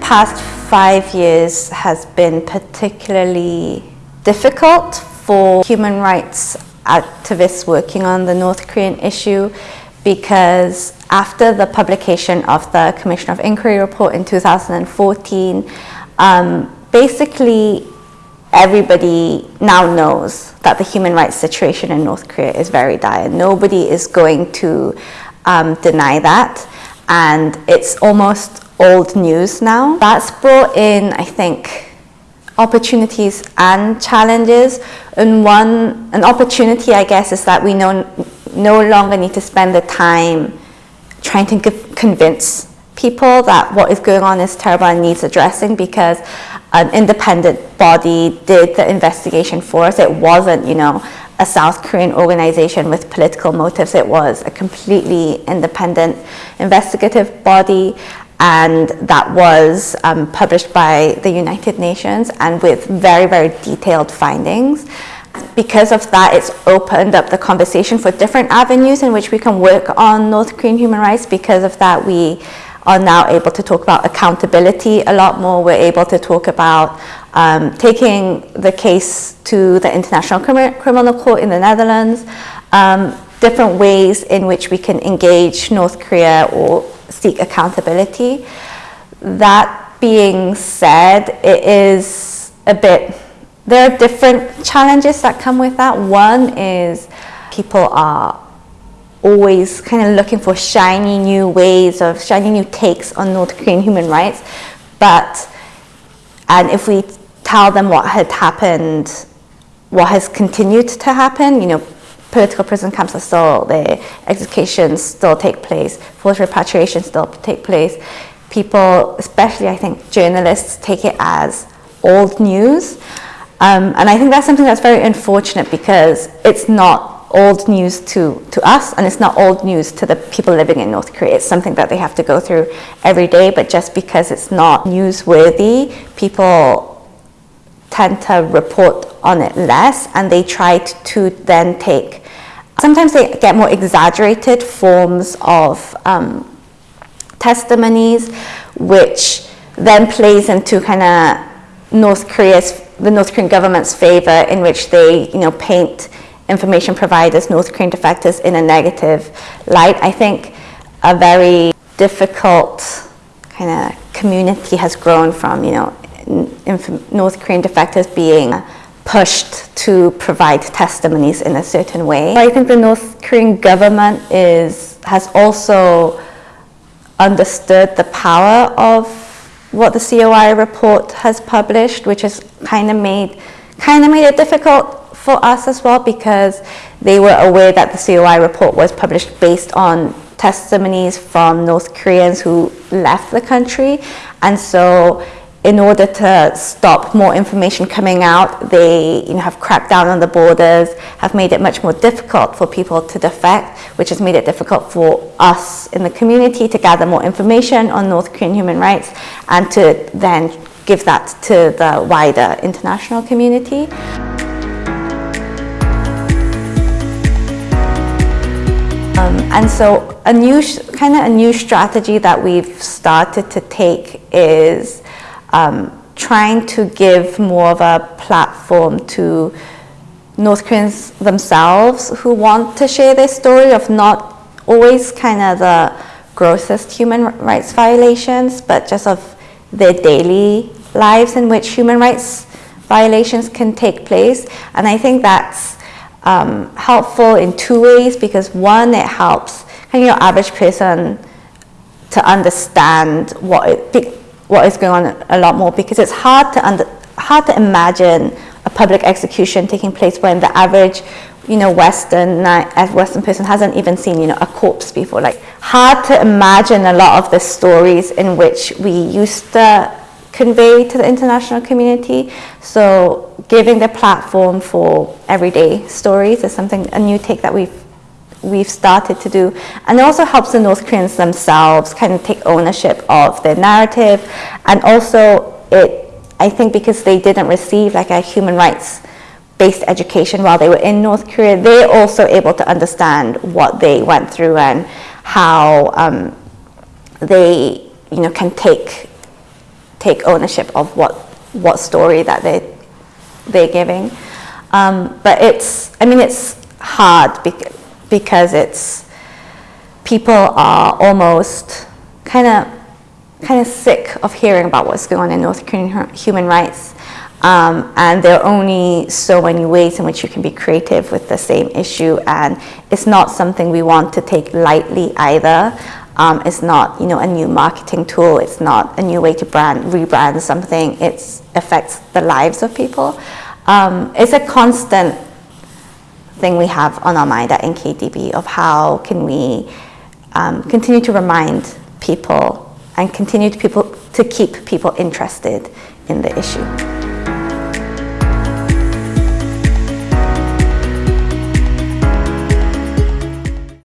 past five years has been particularly difficult for human rights activists working on the North Korean issue because after the publication of the Commission of Inquiry report in 2014, um, basically everybody now knows that the human rights situation in North Korea is very dire. Nobody is going to um, deny that. And it's almost old news now. That's brought in, I think, opportunities and challenges. And one, an opportunity, I guess, is that we no, no longer need to spend the time trying to convince people that what is going on is terrible and needs addressing because an independent body did the investigation for us. It wasn't, you know, a South Korean organization with political motives. It was a completely independent investigative body and that was um, published by the United Nations and with very, very detailed findings. Because of that, it's opened up the conversation for different avenues in which we can work on North Korean human rights. Because of that, we are now able to talk about accountability a lot more. We're able to talk about um, taking the case to the International Criminal Court in the Netherlands, um, different ways in which we can engage North Korea or seek accountability. That being said, it is a bit, there are different challenges that come with that. One is people are always kind of looking for shiny new ways of shiny new takes on North Korean human rights. But, and if we tell them what had happened, what has continued to happen, you know, political prison camps are still there, executions still take place, forced repatriation still take place. People, especially I think journalists, take it as old news. Um, and I think that's something that's very unfortunate because it's not old news to, to us and it's not old news to the people living in North Korea. It's something that they have to go through every day, but just because it's not newsworthy, people tend to report on it less and they try to then take, sometimes they get more exaggerated forms of um, testimonies, which then plays into kind of North Korea's, the North Korean government's favor in which they, you know, paint information providers, North Korean defectors in a negative light. I think a very difficult kind of community has grown from, you know, North Korean defectors being pushed to provide testimonies in a certain way. I think the North Korean government is has also understood the power of what the COI report has published, which has kind of made kind of made it difficult for us as well because they were aware that the COI report was published based on testimonies from North Koreans who left the country. And so in order to stop more information coming out, they you know, have cracked down on the borders, have made it much more difficult for people to defect, which has made it difficult for us in the community to gather more information on North Korean human rights and to then give that to the wider international community. Um, and so a new, kind of a new strategy that we've started to take is um, trying to give more of a platform to North Koreans themselves who want to share their story of not always kind of the grossest human rights violations, but just of their daily lives in which human rights violations can take place. And I think that's um, helpful in two ways because one, it helps kind of your average person to understand what it, what is going on a lot more because it's hard to under, hard to imagine a public execution taking place when the average you know western western person hasn't even seen you know a corpse before like hard to imagine a lot of the stories in which we used to convey to the international community. So giving the platform for everyday stories is something, a new take that we've we've started to do. And it also helps the North Koreans themselves kind of take ownership of their narrative. And also it, I think because they didn't receive like a human rights based education while they were in North Korea, they're also able to understand what they went through and how um, they you know, can take take ownership of what, what story that they, they're giving. Um, but it's, I mean, it's hard bec- because it's, people are almost kind of kind of sick of hearing about what's going on in North Korean human rights. Um, and there are only so many ways in which you can be creative with the same issue, and it's not something we want to take lightly either. Um, it's not, you know, a new marketing tool. It's not a new way to brand, rebrand something. It affects the lives of people. Um, it's a constant thing we have on our mind at NKDB of how can we um, continue to remind people and continue to people to keep people interested in the issue.